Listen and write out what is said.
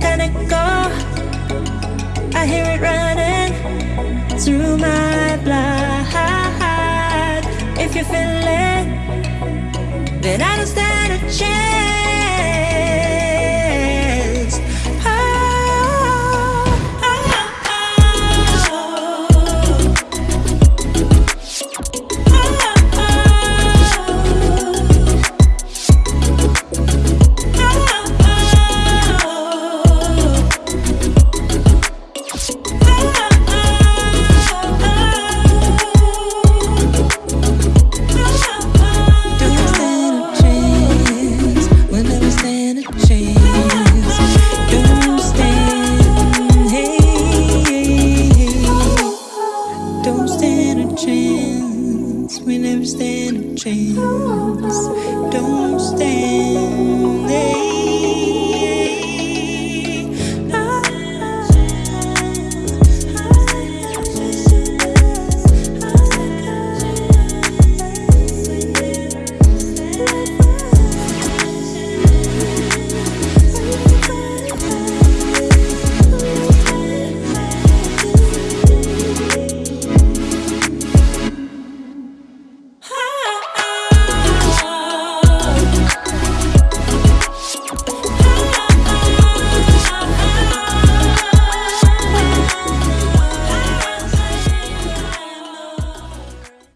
can it go? I hear it running through my blood. If you feel it, then I don't stand a chance.